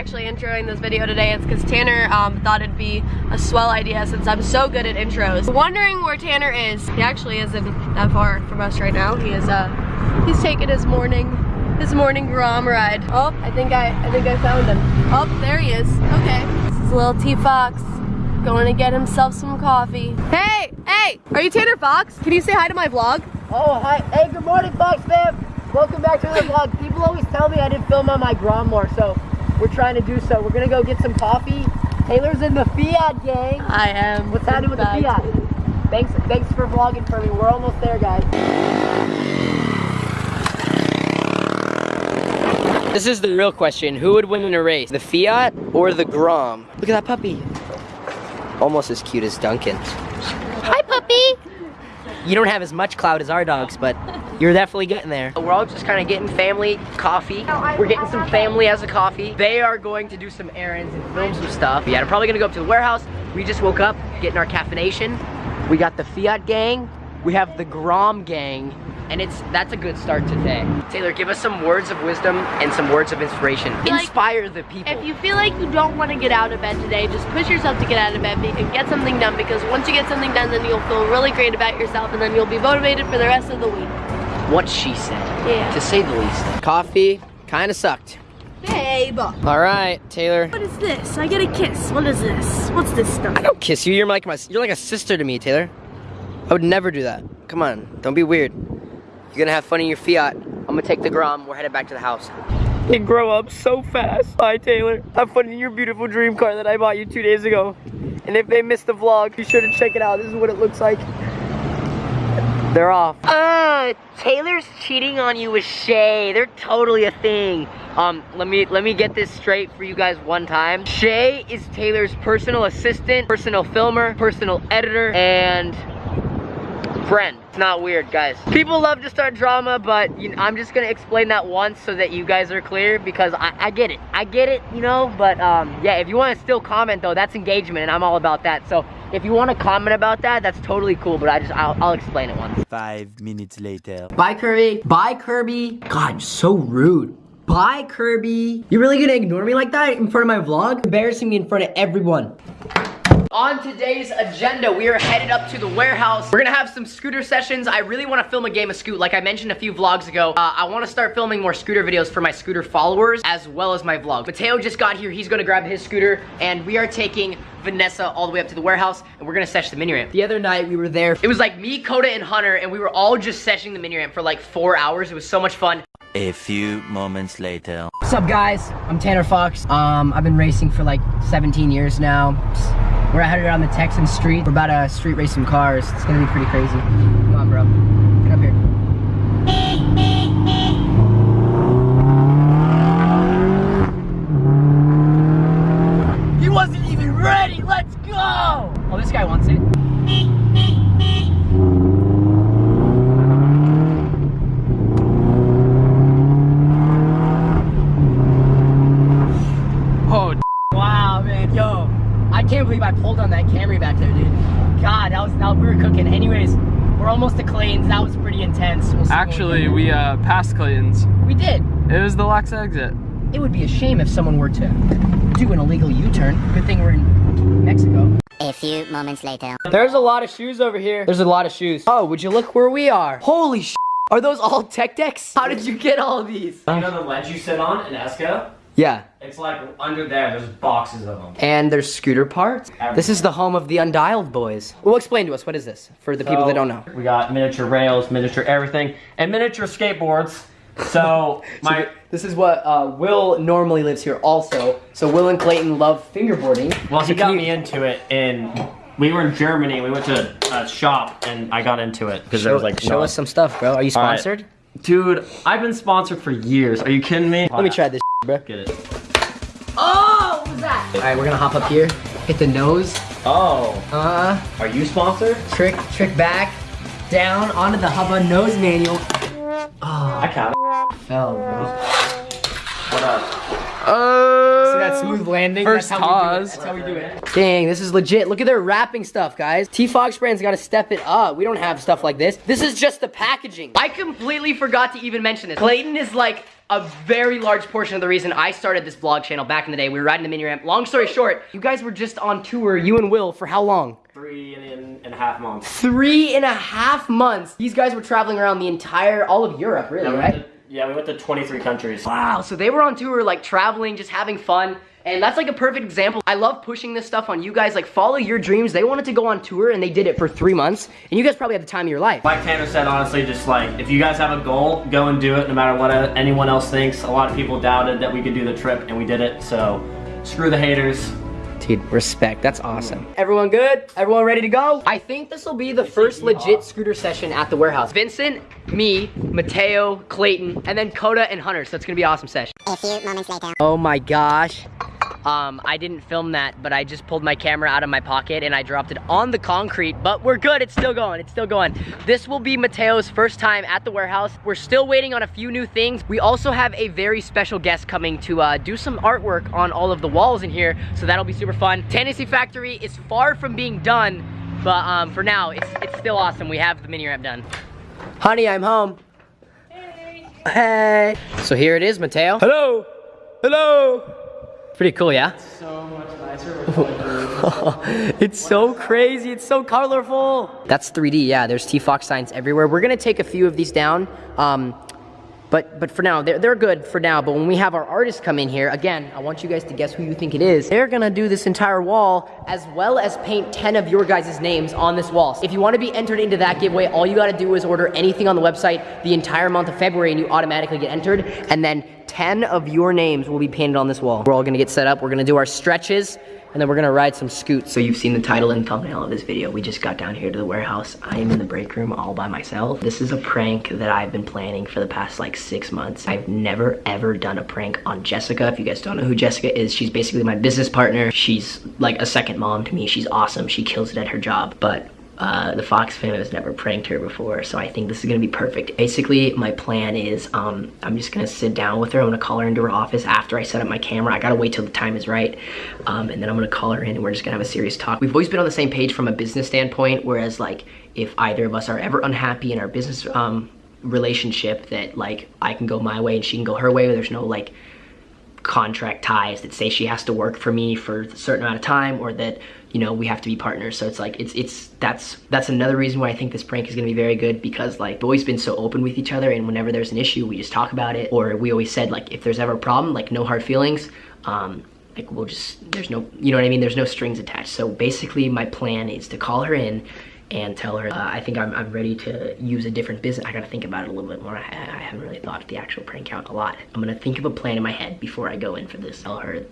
actually introing this video today, it's because Tanner um, thought it'd be a swell idea since I'm so good at intros. Wondering where Tanner is. He actually isn't that far from us right now. He is, uh, he's taking his morning, his morning Grom ride. Oh, I think I, I think I found him. Oh, there he is. Okay. This is little T Fox going to get himself some coffee. Hey, hey, are you Tanner Fox? Can you say hi to my vlog? Oh, hi. Hey, good morning, Fox fam. Welcome back to the vlog. People always tell me I didn't film on my Grom more, so we're trying to do so. We're gonna go get some coffee. Taylor's in the Fiat gang. I am. What's happening with the Fiat? Thanks, thanks for vlogging for me. We're almost there, guys. This is the real question. Who would win in a race? The Fiat or the Grom? Look at that puppy. Almost as cute as Duncan. Hi, puppy. You don't have as much clout as our dogs, but you're definitely getting there. We're all just kind of getting family coffee. We're getting some family as a coffee. They are going to do some errands and film some stuff. Yeah, I'm probably gonna go up to the warehouse. We just woke up, getting our caffeination. We got the Fiat gang. We have the Grom gang. And it's that's a good start today. Taylor, give us some words of wisdom and some words of inspiration. Like, Inspire the people. If you feel like you don't want to get out of bed today, just push yourself to get out of bed and get something done because once you get something done, then you'll feel really great about yourself and then you'll be motivated for the rest of the week. What she said, Yeah. to say the least. Coffee kind of sucked. Babe. All right, Taylor. What is this? I get a kiss. What is this? What's this stuff? I don't kiss you. You're like my you're like a sister to me, Taylor. I would never do that. Come on, don't be weird. You're gonna have fun in your Fiat. I'm gonna take the Grom. We're headed back to the house. You grow up so fast. Bye, Taylor. Have fun in your beautiful dream car that I bought you two days ago. And if they missed the vlog, be sure to check it out. This is what it looks like. They're off. Uh, Taylor's cheating on you with Shay. They're totally a thing. Um, let me let me get this straight for you guys one time. Shay is Taylor's personal assistant, personal filmer, personal editor, and friend. It's not weird, guys. People love to start drama, but you know, I'm just gonna explain that once so that you guys are clear because I, I get it. I get it, you know, but um, yeah, if you wanna still comment though, that's engagement and I'm all about that. So if you wanna comment about that, that's totally cool, but I just, I'll, I'll explain it once. Five minutes later. Bye, Kirby. Bye, Kirby. God, you're so rude. Bye, Kirby. You're really gonna ignore me like that in front of my vlog? Embarrassing me in front of everyone. On today's agenda, we are headed up to the warehouse. We're gonna have some scooter sessions. I really wanna film a game of Scoot. Like I mentioned a few vlogs ago, uh, I wanna start filming more scooter videos for my scooter followers as well as my vlog. Mateo just got here. He's gonna grab his scooter and we are taking Vanessa all the way up to the warehouse and we're gonna sesh the mini ramp. The other night we were there. It was like me, Coda, and Hunter and we were all just seshing the mini ramp for like four hours. It was so much fun. A few moments later. What's up guys? I'm Tanner Fox. Um, I've been racing for like 17 years now. We're headed on the Texan street. We're about to street race some cars. It's gonna be pretty crazy. Come on, bro. Get up here. He wasn't even ready. Let's go. Oh, this guy wants it. Oh, wow, man, yo. I can't believe I pulled on that Camry back there, dude. God, that was, that, we were cooking. Anyways, we're almost to Clayton's. That was pretty intense. We'll see what Actually, we uh, passed Clayton's. we did. It was the Lex exit. It would be a shame if someone were to do an illegal U-turn. Good thing we're in Mexico. A few moments later. There's a lot of shoes over here. There's a lot of shoes. Oh, would you look where we are? Holy sh! Are those all tech decks? How did you get all these? You know the ledge you sit on in Esco? Yeah. It's like under there, there's boxes of them. And there's scooter parts. This is the home of the Undialed Boys. Well, explain to us, what is this? For the people that don't know. We got miniature rails, miniature everything, and miniature skateboards. So, my. This is what, uh, Will normally lives here also. So Will and Clayton love fingerboarding. Well, he So got me into it in. We were in Germany, we went to a shop, and I got into it because there was like. show no- us some stuff, bro. Are you All right. sponsored? Dude, I've been sponsored for years. Are you kidding me? Let me try this, bro. Get it. Oh, what was that? All right, we're gonna hop up here, hit the nose, Oh, uh, are you sponsored? trick, trick back, down onto the Hubba nose manual. I Oh, can't. fell, bro. What up? Uh, See that smooth landing? First That's how we do it. That's how we do it. Dang, this is legit. Look at their wrapping stuff, guys. T Fox brand's got to step it up. We don't have stuff like this. This is just the packaging. I completely forgot to even mention this. Clayton is like a very large portion of the reason I started this vlog channel back in the day. We were riding the mini ramp. Long story short, you guys were just on tour, you and Will, for how long? Three and, and a half months. Three and a half months. These guys were traveling around the entire, all of Europe, really, Yeah, right? Yeah, we went to 23 countries. Wow, so they were on tour, like traveling, just having fun. And that's like a perfect example. I love pushing this stuff on you guys. Like, follow your dreams. They wanted to go on tour and they did it for three months. And you guys probably had the time of your life. Like Tanner said, honestly, just like if you guys have a goal, go and do it no matter what anyone else thinks. A lot of people doubted that we could do the trip and we did it. So screw the haters. Dude, respect. That's awesome. Everyone good? Everyone ready to go? I think this will be the first legit scooter session at the warehouse. Vincent, me, Mateo, Clayton, and then Coda and Hunter. So it's gonna be an awesome session. A few moments later. Oh my gosh. Um, I didn't film that, but I just pulled my camera out of my pocket and I dropped it on the concrete, but we're good, it's still going, it's still going. This will be Mateo's first time at the warehouse. We're still waiting on a few new things. We also have a very special guest coming to uh, do some artwork on all of the walls in here, so that'll be super fun. Tennessee Factory is far from being done, but um, for now, it's, it's still awesome. We have the mini ramp done. Honey, I'm home. Hey. Hey. So here it is, Mateo. Hello. Hello. Pretty cool, yeah? It's So much nicer. it's so crazy. It's so colorful. That's 3D. Yeah, there's T-Fox signs everywhere. We're gonna take a few of these down. Um, but but for now, they're, they're good for now. But when we have our artists come in here, again, I want you guys to guess who you think it is. They're gonna do this entire wall as well as paint 10 of your guys' names on this wall. If you wanna be entered into that giveaway, all you gotta do is order anything on the website the entire month of February and you automatically get entered. And then 10 of your names will be painted on this wall. We're all gonna get set up. We're gonna do our stretches and then we're gonna ride some scoots. So you've seen the title and thumbnail of this video. We just got down here to the warehouse. I am in the break room all by myself. This is a prank that I've been planning for the past like six months. I've never ever done a prank on Jessica. If you guys don't know who Jessica is, she's basically my business partner. She's like a second mom to me. She's awesome. She kills it at her job. But uh, the Fox family has never pranked her before, so I think this is gonna be perfect. Basically, my plan is um, I'm just gonna sit down with her. I'm gonna call her into her office after I set up my camera. I gotta wait till the time is right, um, and then I'm gonna call her in and we're just gonna have a serious talk. We've always been on the same page from a business standpoint, whereas like if either of us are ever unhappy in our business um, relationship, that like I can go my way and she can go her way. There's no like contract ties that say she has to work for me for a certain amount of time or that you know we have to be partners. So it's like it's it's that's that's another reason why i think this prank is going to be very good because like we've always been so open with each other and whenever there's an issue we just talk about it or we always said like if there's ever a problem like no hard feelings um like we'll just there's no you know what i mean? There's no strings attached. So basically my plan is to call her in and tell her uh, I think I'm, I'm ready to use a different business. I gotta think about it a little bit more. I, I haven't really thought of the actual prank out a lot. I'm gonna think of a plan in my head before I go in for this. Tell her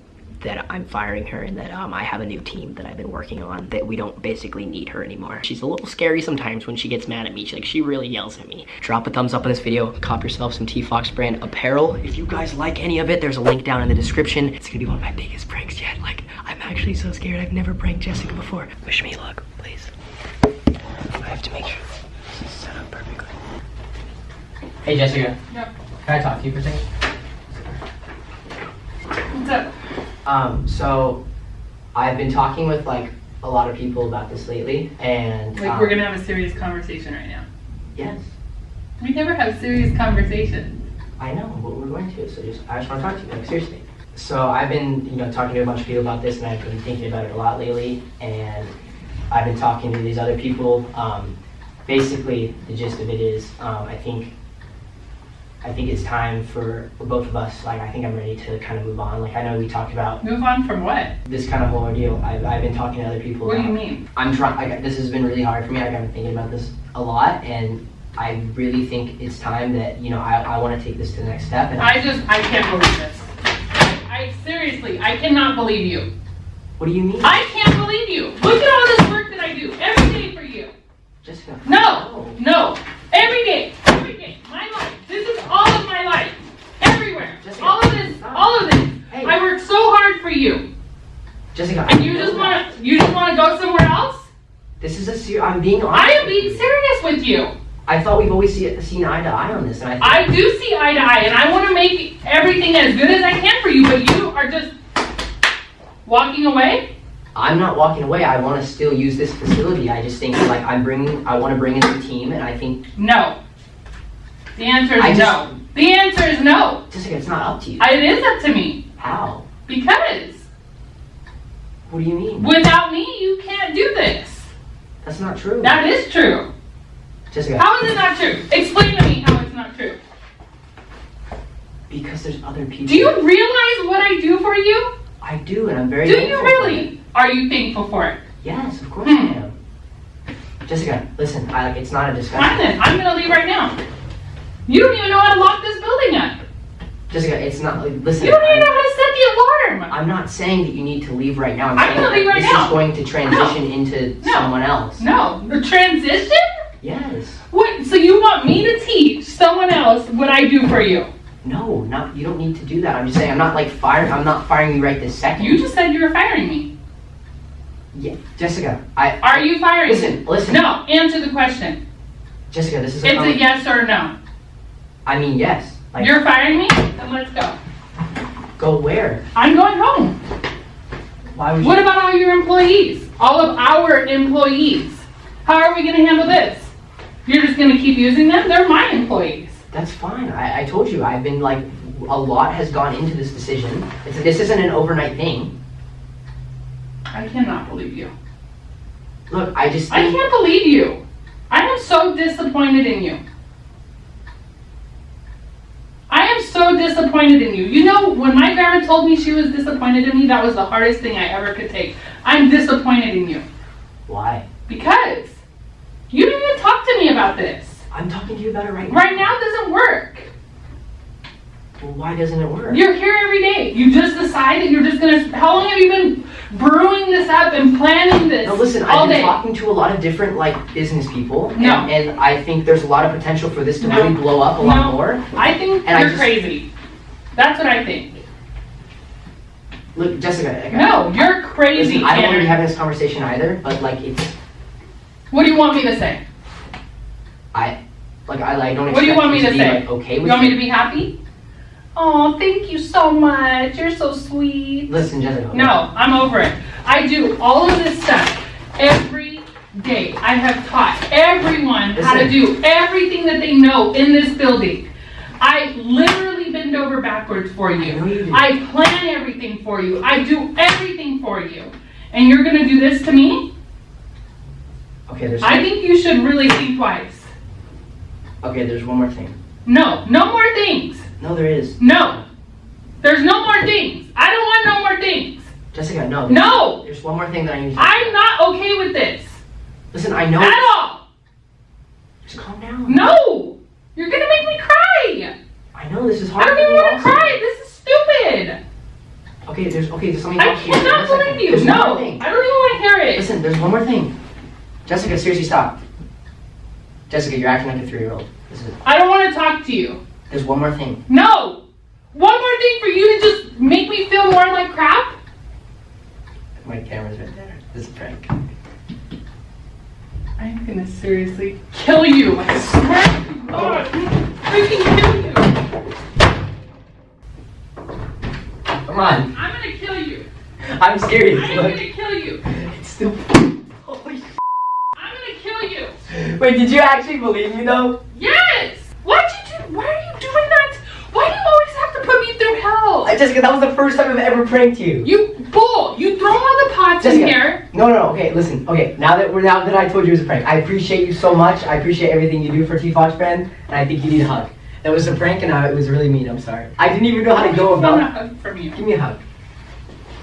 that I'm firing her and that um, I have a new team that I've been working on that we don't basically need her anymore. She's a little scary sometimes when she gets mad at me. She, like she really yells at me. Drop a thumbs up on this video. Cop yourself some T-Fox brand apparel. If you guys like any of it, there's a link down in the description. It's gonna be one of my biggest pranks yet. Like I'm actually so scared. I've never pranked Jessica before. Wish me luck, have to make sure this is set up perfectly. Hey Jessica. Yep. Can I talk to you for a second? What's up? Um, so I've been talking with like a lot of people about this lately, and Like um, we're gonna have a serious conversation right now. Yes, We never have serious conversations. I know, but we're going to. So just I just want to talk to you, like seriously. So I've been, you know, talking to a bunch of people about this, and I've been thinking about it a lot lately, and I've been talking to these other people. Um, basically, the gist of it is, um, I think. I think it's time for, for both of us. Like, I think I'm ready to kind of move on. Like, I know we talked about Move on from what? this kind of whole ordeal. I've, I've been talking to other people. What do you mean? I'm trying. This has been really hard for me. Like, I've been thinking about this a lot, and I really think it's time that you know I, I want to take this to the next step. And I just I can't believe this. I seriously I cannot believe you. What do you mean, I can't believe you. Look at all this work that I do every day for you. Jessica? No, no, every day, every day, my life. This is all of my life, everywhere. Jessica, All of this, stop. all of this. Hey. I work so hard for you, Jessica, I and you just want to, you just want to go somewhere else. This is a serious. I'm being honest. I am being serious with you. I thought we've always see, seen eye to eye on this, and I. I do see eye to eye, and I want to make everything as good as I can for you, but you are just walking away. I'm not walking away. I want to still use this facility. I just think like I'm bringing. I want to bring in the team, and I think No. The answer is I just- no. The answer is no. Jessica, it's not up to you. It is up to me How? because What do you mean? without me, you can't do this. That's not true. That is true. Jessica, How is it not true? Explain to me how it's not true. because there's other people. Do you realize what I do for you? I do, and I'm very. Do you really? Are you thankful for it? Yes, of course Hmm. I am. Jessica, listen. I, like it's not a discussion. Fine then. I'm gonna leave right now. You don't even know how to lock this building up. Jessica, it's not. Like, listen. You don't even I'm- know how to set the alarm. I'm not saying that you need to leave right now. I'm, I'm gonna leave right this now. is going to transition into No. someone else. No, the transition. Yes. What? So you want me to teach someone else what I do for you? No, not. You don't need to do that. I'm just saying. I'm not like firing. I'm not firing you right this second. You just said you were firing me. Yeah, Jessica. I. Are you firing? Listen. Listen. No. Answer the question. Jessica, this is a. It's a yes or no. I mean, yes. Like, You're firing me. Then let's go. go where? I'm going home. Why would you? What about all your employees? All of our employees. How are we going to handle this? You're just going to keep using them? They're my employees. That's fine. I, I told you. I've been like, a lot has gone into this decision. It's, this isn't an overnight thing. I cannot believe you. Look, I just I can't believe you. I am so disappointed in you. I am so disappointed in you. You know, when my grandma told me she was disappointed in me, that was the hardest thing I ever could take. I'm disappointed in you. Why? Because you didn't even talk to me about this. I'm talking to you about it right now. Right now it doesn't work. Well, why doesn't it work? You're here every day. You just decide that you're just gonna. How long have you been brewing this up and planning this No, listen, all I've been day? talking to a lot of different like business people, No. and, and I think there's a lot of potential for this to No. really blow up a lot more. I think And you're just- crazy. That's what I think. Look, Jessica. like, No, you're crazy, Listen, I don't want to be having this conversation either, but like it's What do you want me to say? I like I like don't What do you want me to be say? like okay You want me to be happy? Oh, thank you so much. You're so sweet. Listen, Jessica. No, I'm over it. I do all of this stuff every day. I have taught everyone how to do everything that they know in this building. I literally bend over backwards for I you you. I plan everything for you. I do everything for you. And you're gonna do this to me? Okay, there's I think you should really think twice. Okay. There's one more thing. No, no more things. No, there is. No. There's no more things. I don't want no more things. Jessica, no. No. There's one more thing that I need to. I'm not okay with this. Listen, I know. At all. Just calm down. No. You're gonna make me cry. I know this is hard. I don't even want to cry. This is stupid. Okay, there's okay. There's something. I else cannot believe you. There's No. I don't even want to hear it. Listen, there's one more thing. Jessica, seriously, stop. Jessica, you're acting like a three-year-old. I don't want to talk to you. There's one more thing. No. One more thing for you to just make me feel more like crap? My camera's right there. This is a prank. I'm gonna seriously kill you. I swear to God. Freaking kill you. Come on. I'm gonna kill you. I'm serious. I'm gonna kill you. it's still. Holy. I'm gonna kill you. Wait, did you actually believe me though? Yes! Why'd you do why are you doing that? Why do you always have to put me through hell? Uh, Jessica, that was the first time I've ever pranked you. You bull! You throw all the pots in here. No, no, no. Okay, listen. Okay, now that we're now that I told you it was a prank, I appreciate you so much. I appreciate everything you do for T Fox Brand, and I think you need a hug. That was a prank, and I, it was really mean. I'm sorry. I didn't even know how to go I want a about. hug from you. Give me a hug.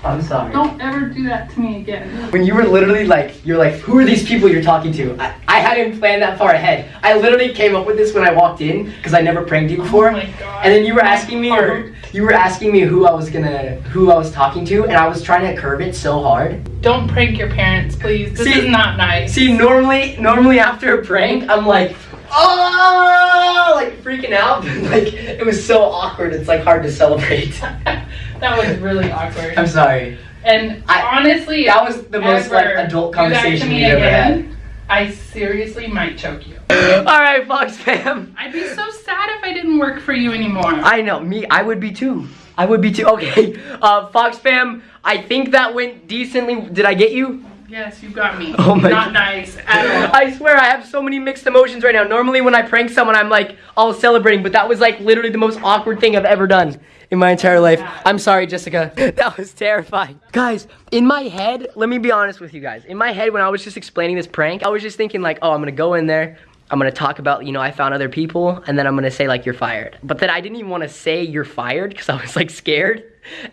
I'm sorry. Don't ever do that to me again. When you were literally like, you're like, who are these people you're talking to? I, I hadn't planned that far ahead. I literally came up with this when I walked in because I never pranked you oh before. Oh my god. And then you were asking me, or you were asking me who I was gonna, who I was talking to, and I was trying to curve it so hard. Don't prank your parents, please. This See- is not nice. See, normally, normally after a prank, I'm like, oh, like freaking out. like it was so awkward. It's like hard to celebrate. that was really awkward. I'm sorry. And I- honestly, That was the most like adult do that to conversation me we've ever had. I seriously might choke you. All right, Fox fam. I'd be so sad if I didn't work for you anymore. I know, me, I would be too. I would be too. Okay, uh, Fox fam, I think that went decently. Did I get you? Yes, you got me. Oh my Not God. nice at all. I swear I have so many mixed emotions right now. Normally when I prank someone, I'm like all celebrating, but that was like literally the most awkward thing I've ever done in my entire life. I'm sorry, Jessica. That was terrifying. Guys, in my head, let me be honest with you guys. In my head, when I was just explaining this prank, I was just thinking like, oh, I'm gonna go in there. I'm gonna talk about, you know, I found other people, and then I'm gonna say like, you're fired. But then I didn't even wanna say you're fired because I was like scared.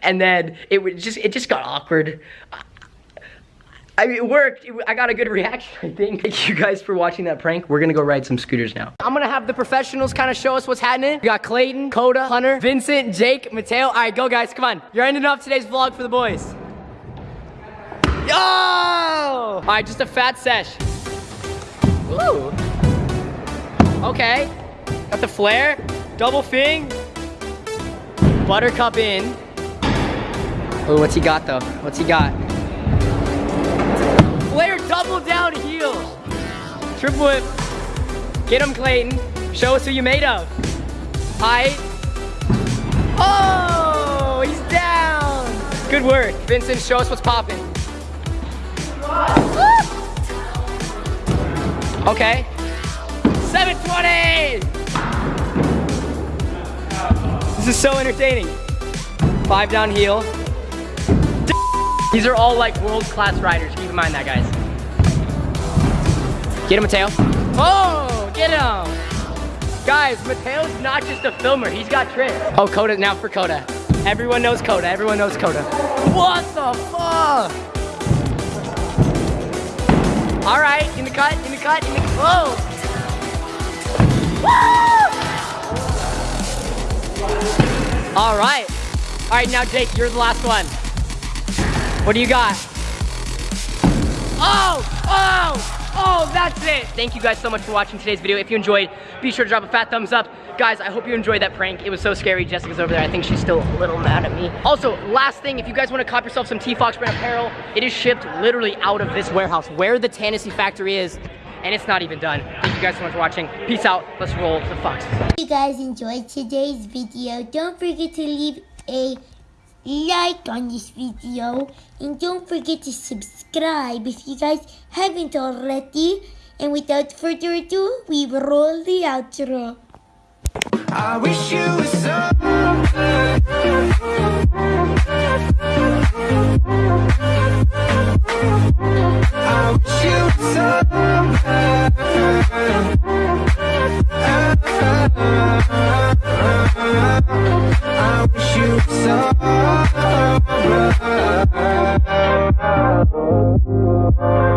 And then it would just, it just got awkward. I mean, it worked. I got a good reaction, I think. Thank you guys for watching that prank. We're gonna go ride some scooters now. I'm gonna have the professionals kind of show us what's happening. We got Clayton, Coda, Hunter, Vincent, Jake, Mateo. All right, go guys, come on. You're ending off today's vlog for the boys. Yo! All right, just a fat sesh. Ooh. Okay. Got the flare, double fing, buttercup in. Oh, what's he got though? What's he got? Double down heel. Triple whip. Get him, Clayton. Show us who you made of. Height. Oh, he's down. Good work. Vincent, show us what's popping. Okay. 720. This is so entertaining. Five down heel. These are all like world-class riders. Keep in mind that, guys. Get him, Mateo. Oh, get him. Guys, Mateo's not just a filmer. He's got tricks. Oh, Coda, now for Coda. Everyone knows Coda. Everyone knows Coda. What the fuck? All right, in the cut, in the cut, in the. Woo! All right. All right, now Jake, you're the last one. What do you got? Oh, that's it. Thank you guys so much for watching today's video. If you enjoyed, be sure to drop a fat thumbs up. Guys, I hope you enjoyed that prank. It was so scary. Jessica's over there. I think she's still a little mad at me. Also, last thing, if you guys want to cop yourself some T-Fox brand apparel, it is shipped literally out of this warehouse where the Tennessee factory is, and it's not even done. Thank you guys so much for watching. Peace out. Let's roll the Fox. If you guys enjoyed today's video, don't forget to leave a like on this video and don't forget to subscribe if you guys haven't already. And without further ado, we roll the outro. I wish you so I wish you Thank